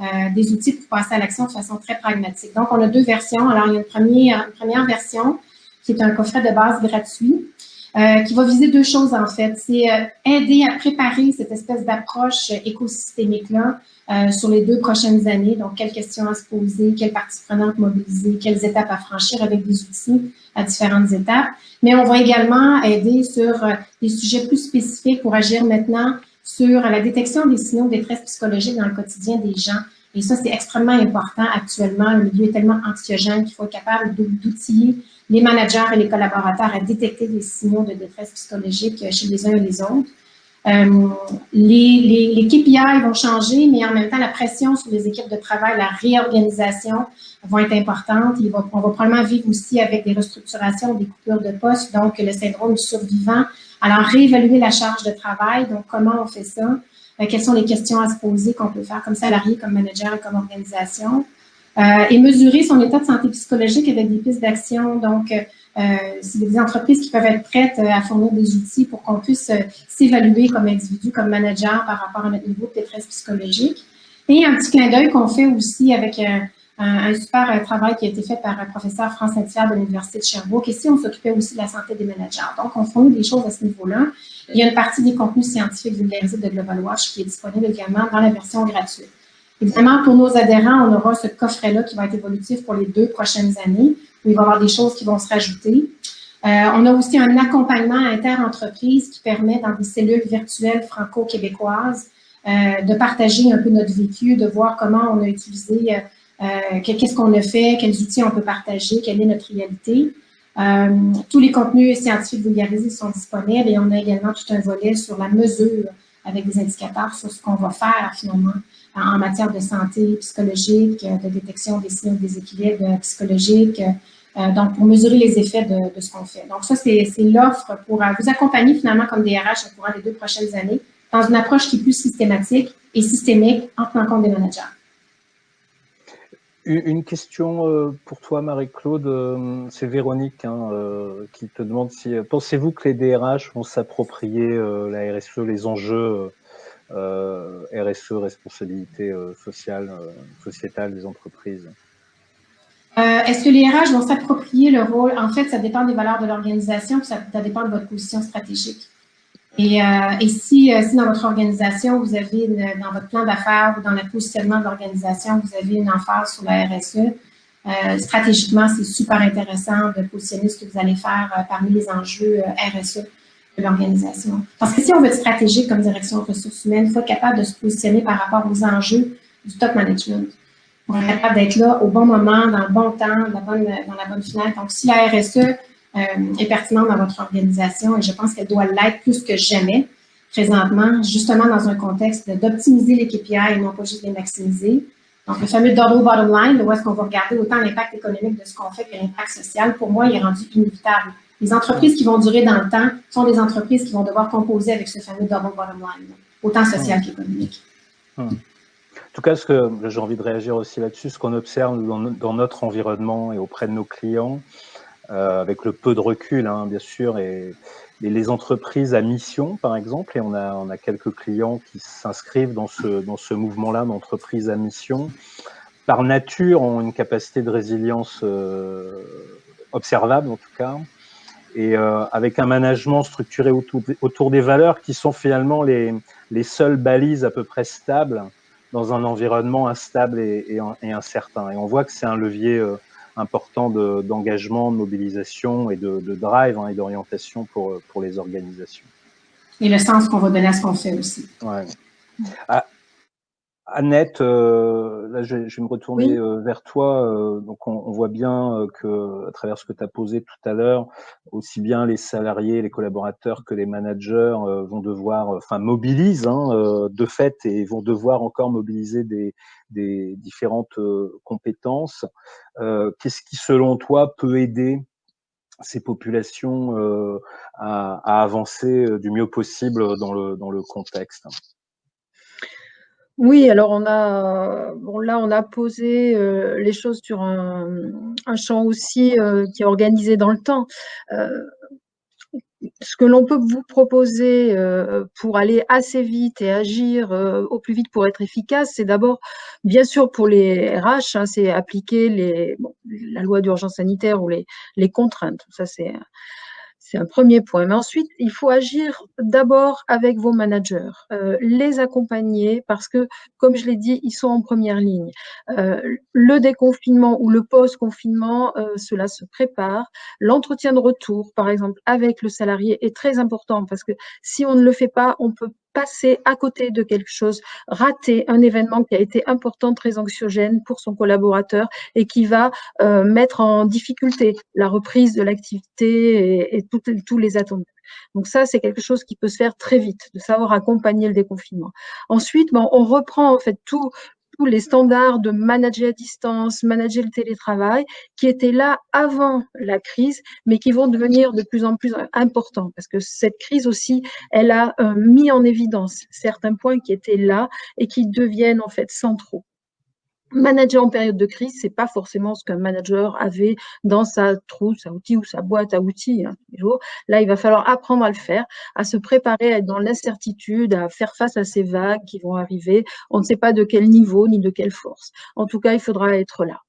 euh, des outils pour passer à l'action de façon très pragmatique. Donc, on a deux versions. Alors, il y a une première, première version qui est un coffret de base gratuit euh, qui va viser deux choses en fait. C'est euh, aider à préparer cette espèce d'approche écosystémique-là sur les deux prochaines années. Donc, quelles questions à se poser, quelles parties prenantes mobiliser, quelles étapes à franchir avec des outils à différentes étapes. Mais on va également aider sur des sujets plus spécifiques pour agir maintenant sur la détection des signaux de détresse psychologique dans le quotidien des gens. Et ça, c'est extrêmement important actuellement. Le milieu est tellement anxiogène qu'il faut être capable d'outiller les managers et les collaborateurs à détecter des signaux de détresse psychologique chez les uns et les autres. Euh, les, les, KPI vont changer, mais en même temps, la pression sur les équipes de travail, la réorganisation vont être importantes. on va probablement vivre aussi avec des restructurations, des coupures de postes, donc le syndrome du survivant alors, réévaluer la charge de travail, donc comment on fait ça, euh, quelles sont les questions à se poser qu'on peut faire comme salarié, comme manager comme organisation, euh, et mesurer son état de santé psychologique avec des pistes d'action. Donc, euh, c'est des entreprises qui peuvent être prêtes à fournir des outils pour qu'on puisse s'évaluer comme individu, comme manager par rapport à notre niveau de détresse psychologique. Et un petit clin d'œil qu'on fait aussi avec un, super euh, travail qui a été fait par un professeur France Saint-Pierre de l'Université de Sherbrooke. Ici, on s'occupait aussi de la santé des managers. Donc, on fournit des choses à ce niveau-là. Il y a une partie des contenus scientifiques vulgarisés de Global Watch qui est disponible également dans la version gratuite. Évidemment, pour nos adhérents, on aura ce coffret-là qui va être évolutif pour les deux prochaines années, où il va y avoir des choses qui vont se rajouter. Euh, on a aussi un accompagnement inter-entreprise qui permet, dans des cellules virtuelles franco-québécoises, euh, de partager un peu notre vécu, de voir comment on a utilisé qu'est-ce qu'on a fait, quels outils on peut partager, quelle est notre réalité? tous les contenus scientifiques vulgarisés sont disponibles et on a également tout un volet sur la mesure avec des indicateurs sur ce qu'on va faire finalement en matière de santé psychologique, de détection des signes de déséquilibre psychologique, euh, donc pour mesurer les effets de, ce qu'on fait. Donc ça, c'est l'offre pour euh, vous accompagner finalement comme DRH au courant des deux prochaines années dans une approche qui est plus systématique et systémique en tenant compte des managers. Une question euh, pour toi, Marie-Claude, c'est Véronique hein, qui te demande si pensez-vous que les DRH vont s'approprier la RSE, les enjeux RSE, responsabilité sociale, sociétale des entreprises? Euh, Est-ce que les RH vont s'approprier le rôle? En fait, ça dépend des valeurs de l'organisation, ça, ça, dépend de votre position stratégique. Et, euh, et si, euh, si, dans votre organisation, vous avez dans votre plan d'affaires ou dans le positionnement de l'organisation, vous avez une emphase sur la RSE, euh, stratégiquement, c'est super intéressant de positionner ce que vous allez faire euh, parmi les enjeux euh, RSE de l'organisation. Parce que si on veut être stratégique comme direction de ressources humaines, il faut être capable de se positionner par rapport aux enjeux du top management pour être capable d'être là au bon moment, dans le bon temps, dans la bonne, dans la bonne finale. Donc, si la RSE est pertinente dans votre organisation, et je pense qu'elle doit l'être plus que jamais présentement, justement dans un contexte d'optimiser les KPI et non pas juste les maximiser. Donc, le fameux double bottom line, où est-ce qu'on va regarder autant l'impact économique de ce qu'on fait que l'impact social, pour moi, il est rendu inévitable. Les entreprises qui vont durer dans le temps sont des entreprises qui vont devoir composer avec ce fameux double bottom line, autant social qu'économique. En tout cas, ce que j'ai envie de réagir aussi là-dessus, ce qu'on observe dans, notre environnement et auprès de nos clients, euh, avec le peu de recul, hein, bien sûr, et, les entreprises à mission, par exemple, et on a, quelques clients qui s'inscrivent dans ce, mouvement-là d'entreprise à mission, par nature, ont une capacité de résilience euh, observable, en tout cas, et euh, avec un management structuré autour, des valeurs qui sont finalement les, les seules balises à peu près stables dans un environnement instable et, incertain. Et on voit que c'est un levier euh, important d'engagement, de, mobilisation et de, drive hein, et d'orientation pour, pour les organisations. Et le sens qu'on va donner à ce qu'on fait aussi. Ouais. Ah, Annette, euh, là je, vais me retourner euh, vers toi. Euh, donc on, voit bien que, à travers ce que tu as posé tout à l'heure, aussi bien les salariés, les collaborateurs que les managers vont devoir, enfin mobilisent hein, de fait et vont devoir encore mobiliser des, des différentes compétences. Qu'est-ce qui, selon toi, peut aider ces populations à, à, avancer du mieux possible dans le, dans le contexte? Oui, alors on a, bon là on a posé euh, les choses sur un, champ aussi euh, qui est organisé dans le temps. Euh, ce que l'on peut vous proposer pour aller assez vite et agir au plus vite pour être efficace, c'est d'abord, bien sûr pour les RH, hein, c'est appliquer la loi d'urgence sanitaire ou les, les contraintes. Ça c'est c'est un premier point. Mais ensuite, il faut agir d'abord avec vos managers, euh, les accompagner parce que, comme je l'ai dit, ils sont en première ligne. Euh, le déconfinement ou le post-confinement, euh, cela se prépare. L'entretien de retour, par exemple, avec le salarié est très important parce que si on ne le fait pas, on peut passer à côté de quelque chose, rater un événement qui a été important, très anxiogène pour son collaborateur et qui va euh, mettre en difficulté la reprise de l'activité et, tous les attendus. Donc ça, c'est quelque chose qui peut se faire très vite, de savoir accompagner le déconfinement. Ensuite, bon, on reprend en fait tout tous les standards de manager à distance, manager le télétravail, qui étaient là avant la crise, mais qui vont devenir de plus en plus importants, parce que cette crise aussi, elle a euh, mis en évidence certains points qui étaient là et qui deviennent en fait centraux. Manager en période de crise, c'est pas forcément ce qu'un manager avait dans sa trousse à outils ou sa boîte à outils. Hein, Là, il va falloir apprendre à le faire, à se préparer à être dans l'incertitude, à faire face à ces vagues qui vont arriver. On ne sait pas de quel niveau ni de quelle force. En tout cas, il faudra être là.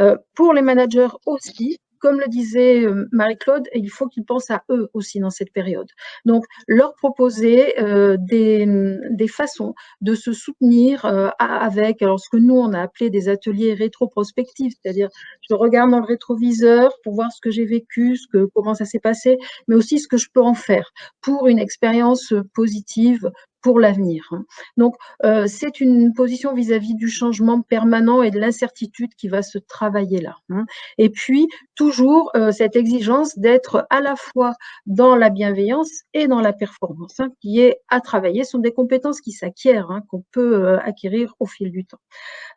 Euh, pour les managers aussi, comme le disait euh, Marie-Claude, il faut qu'ils pensent à eux aussi dans cette période. Donc, leur proposer euh, des, des, façons de se soutenir euh, avec, alors ce que nous, on a appelé des ateliers rétroprospectifs, c'est-à-dire je regarde dans le rétroviseur pour voir ce que j'ai vécu, ce que, comment ça s'est passé, mais aussi ce que je peux en faire pour une expérience positive pour l'avenir. Hein. Donc, euh, c'est une position vis-à-vis du changement permanent et de l'incertitude qui va se travailler là. Hein. Et puis, toujours euh, cette exigence d'être à la fois dans la bienveillance et dans la performance, hein, qui est à travailler. Ce sont des compétences qui s'acquièrent, hein, qu'on peut euh, acquérir au fil du temps.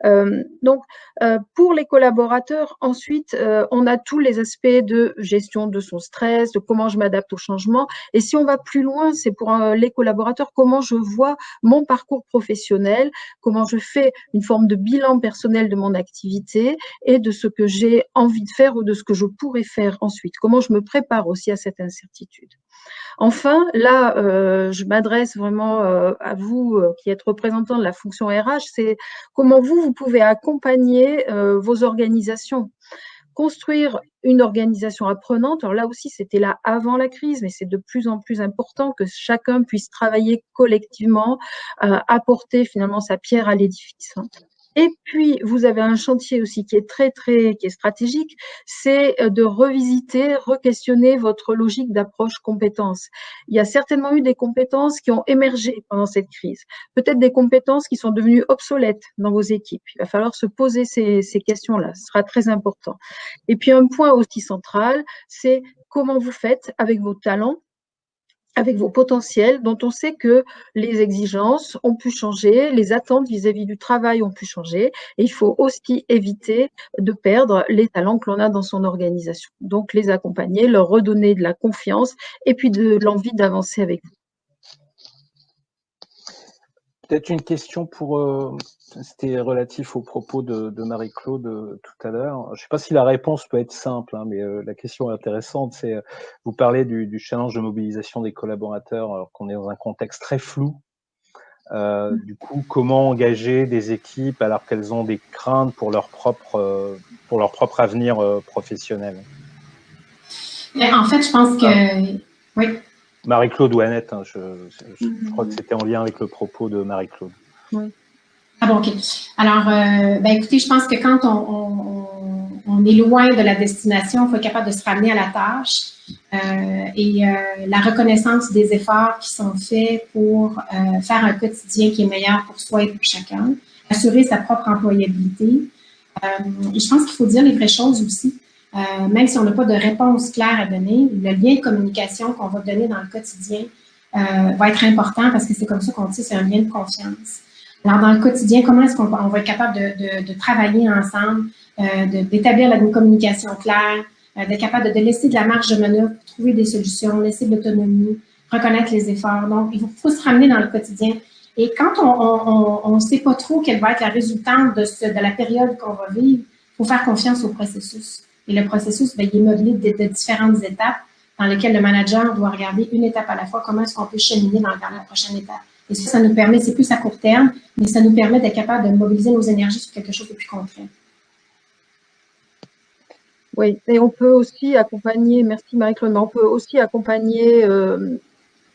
Euh, donc, euh, pour les collaborateurs, ensuite, on a tous les aspects de gestion de son stress, de comment je m'adapte au changement. Et si on va plus loin, c'est pour les collaborateurs comment je vois mon parcours professionnel, comment je fais une forme de bilan personnel de mon activité et de ce que j'ai envie de faire ou de ce que je pourrais faire ensuite. Comment je me prépare aussi à cette incertitude. Enfin, là, euh, je m'adresse vraiment euh, à vous euh, qui êtes représentant de la fonction RH, c'est comment vous, vous pouvez accompagner vos organisations construire une organisation apprenante. Alors là aussi, c'était là avant la crise, mais c'est de plus en plus important que chacun puisse travailler collectivement, apporter finalement sa pierre à l'édifice. Et puis, vous avez un chantier aussi qui est très, très, qui est stratégique, c'est euh, de revisiter, re-questionner votre logique d'approche compétences. Il y a certainement eu des compétences qui ont émergé pendant cette crise. Peut-être des compétences qui sont devenues obsolètes dans vos équipes. Il va falloir se poser ces, ces questions-là. Ce sera très important. Et puis, un point aussi central, c'est comment vous faites avec vos talents avec vos potentiels dont on sait que les exigences ont pu changer, les attentes vis-à-vis du travail ont pu changer et il faut aussi éviter de perdre les talents que l'on a dans son organisation. Donc les accompagner, leur redonner de la confiance et puis de l'envie d'avancer avec vous. Peut-être une question pour, euh, c'était relatif aux propos de, Marie-Claude euh, tout à l'heure. Je ne sais pas si la réponse peut être simple, hein, mais euh, la question est intéressante. C'est, vous parlez du, challenge de mobilisation des collaborateurs, alors qu'on est dans un contexte très flou. Mm. du coup, comment engager des équipes alors qu'elles ont des craintes pour leur propre, pour leur propre avenir professionnel? En fait, je pense que, ah. oui. Marie-Claude ou Annette, hein, je, crois que c'était en lien avec le propos de Marie-Claude. Oui. Ah bon, OK. Alors, euh, ben, écoutez, je pense que quand on, est loin de la destination, il faut être capable de se ramener à la tâche. Euh, et euh, la reconnaissance des efforts qui sont faits pour faire un quotidien qui est meilleur pour soi et pour chacun, assurer sa propre employabilité. et je pense qu'il faut dire les vraies choses aussi. Euh, même si on n'a pas de réponse claire à donner, le lien de communication qu'on va donner dans le quotidien euh, va être important parce que c'est comme ça qu'on dit c'est un lien de confiance. Alors, dans le quotidien, comment est-ce qu'on va être capable de, travailler ensemble, euh, d'établir une communication claire, d'être capable de, laisser de la marge de manœuvre pour trouver des solutions, laisser de l'autonomie, reconnaître les efforts. Donc, il faut, se ramener dans le quotidien. Et quand on ne sait pas trop quelle va être la résultante de, de la période qu'on va vivre, il faut faire confiance au processus. Et le processus, bien, il est modelé de, différentes étapes dans lesquelles le manager doit regarder une étape à la fois, comment est-ce qu'on peut cheminer dans, la prochaine étape. Et ça, ça nous permet, c'est plus à court terme, mais ça nous permet d'être capable de mobiliser nos énergies sur quelque chose de plus concret. Oui, et on peut aussi accompagner, merci Marie-Claude, mais on peut aussi accompagner euh,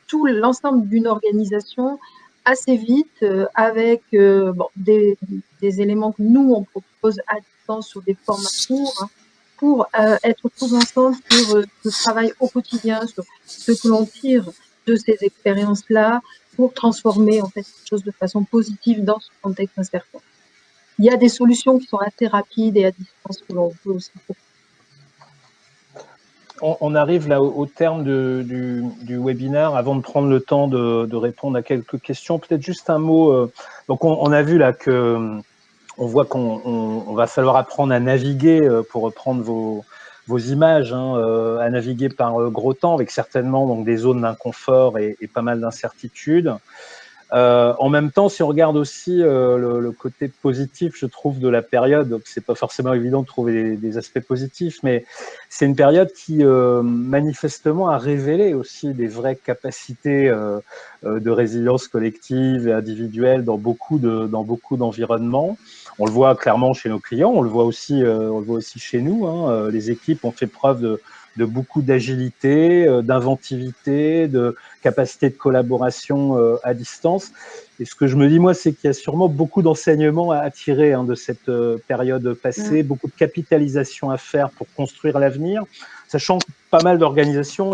tout l'ensemble d'une organisation assez vite euh, avec euh, des, éléments que nous, on propose à distance sur des formats courts, hein, pour euh, être tous ensemble sur euh, ce travail au quotidien, sur ce que l'on tire de ces expériences-là pour transformer en fait quelque chose de façon positive dans ce contexte incertain. Il y a des solutions qui sont assez rapides et à distance que l'on peut aussi on, arrive là au, terme du, du, webinaire. Avant de prendre le temps de, répondre à quelques questions, peut-être juste un mot. Euh, donc, on, on, a vu là que on voit qu'on va falloir apprendre à naviguer, euh, pour reprendre vos, images, hein, euh, à naviguer par euh, gros temps, avec certainement donc, des zones d'inconfort et, pas mal d'incertitudes. En même temps, si on regarde aussi le, côté positif, je trouve, de la période, c'est pas forcément évident de trouver des, aspects positifs, mais c'est une période qui manifestement a révélé aussi des vraies capacités de résilience collective et individuelle dans beaucoup d'environnements. On le voit clairement chez nos clients, on le voit aussi, on le voit aussi chez nous. Hein. les équipes ont fait preuve de de beaucoup d'agilité, euh, d'inventivité, de capacité de collaboration euh, à distance. Et ce que je me dis, moi, c'est qu'il y a sûrement beaucoup d'enseignements à tirer hein, de cette euh, période passée, mm. beaucoup de capitalisation à faire pour construire l'avenir. Sachant que pas mal d'organisations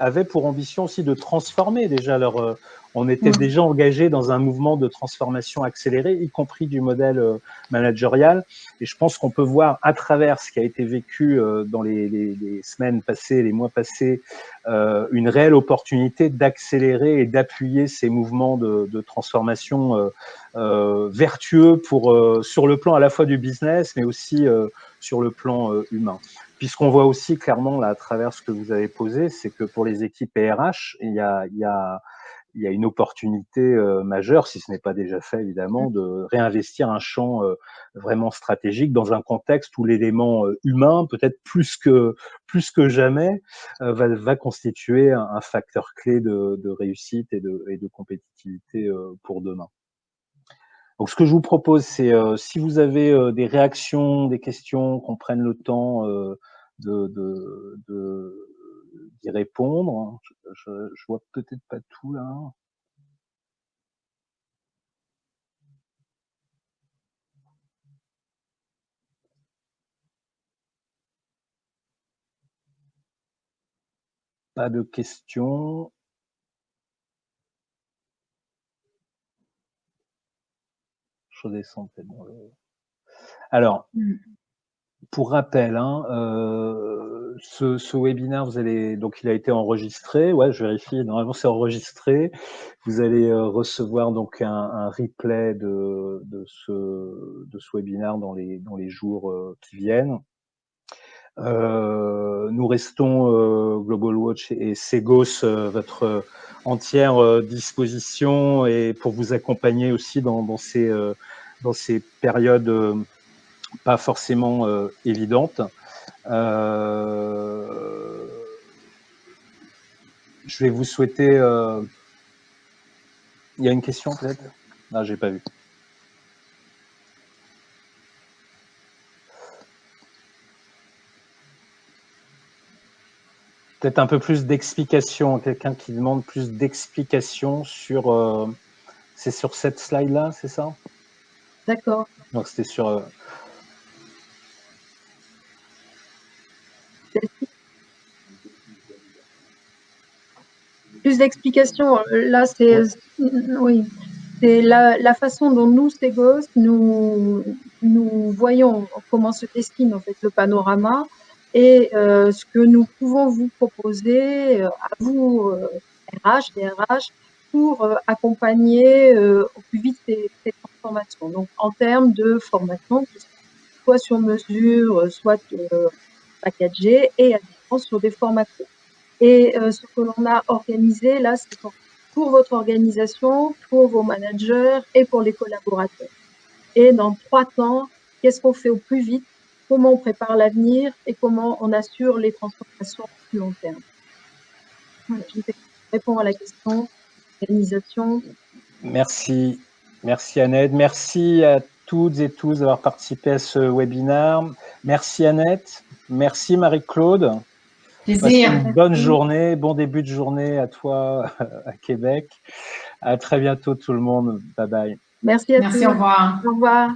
avaient pour ambition aussi de transformer déjà leur, on était déjà engagé dans un mouvement de transformation accélérée, y compris du modèle euh, managérial. Et je pense qu'on peut voir à travers ce qui a été vécu euh, dans les, semaines passées, les mois passés, euh, une réelle opportunité d'accélérer et d'appuyer ces mouvements de, transformation vertueux pour sur le plan à la fois du business, mais aussi sur le plan humain. Puisqu'on voit aussi clairement là à travers ce que vous avez posé, c'est que pour les équipes RH, il y a, il y a il y a une opportunité euh, majeure, si ce n'est pas déjà fait évidemment, mmh. de réinvestir un champ euh, vraiment stratégique dans un contexte où l'élément euh, humain, peut-être plus que plus que jamais, va, va, constituer un, facteur clé de, de, réussite et de, et de compétitivité pour demain. Donc, ce que je vous propose, c'est si vous avez des réactions, des questions, qu'on prenne le temps de, de, de d'y répondre. Je, je, vois peut-être pas tout là. Pas de questions. Alors, mmh pour rappel, hein, euh, ce, ce, webinaire, vous allez donc il a été enregistré. Ouais, je vérifie. Normalement, c'est enregistré. Vous allez euh, recevoir donc un, un replay de, de, ce de ce webinaire dans les dans les jours euh, qui viennent. Euh, nous restons euh, Global Watch et Segos votre entière disposition et pour vous accompagner aussi dans, dans ces dans ces périodes pas forcément euh, évidente. Euh, je vais vous souhaiter. Euh, il y a une question peut-être? Ah, j'ai pas vu. Peut-être un peu plus d'explication. Quelqu'un qui demande plus d'explications sur. c'est sur cette slide-là, c'est ça? D'accord. Donc c'était sur Plus d'explications. Là, c'est oui, c'est la, façon dont nous, Ségos, nous, nous voyons comment se dessine en fait le panorama et euh, ce que nous pouvons vous proposer euh, à vous, RH, euh, RH, pour accompagner au plus vite ces, ces, transformations. Donc, en termes de formation, soit sur mesure, soit packagé et à distance sur des formats. Et euh, ce que l'on a organisé là, c'est pour, votre organisation, pour vos managers et pour les collaborateurs. Et dans trois temps, qu'est-ce qu'on fait au plus vite, comment on prépare l'avenir et comment on assure les transformations plus long terme? je réponds à la question. Organisation. Merci. Merci Annette. Merci à toutes et tous d'avoir participé à ce webinaire. Merci Annette. Merci Marie-Claude. bonne journée, bon début de journée à toi à Québec. À très bientôt tout le monde. Bye bye. Merci à Merci, au revoir. Au revoir.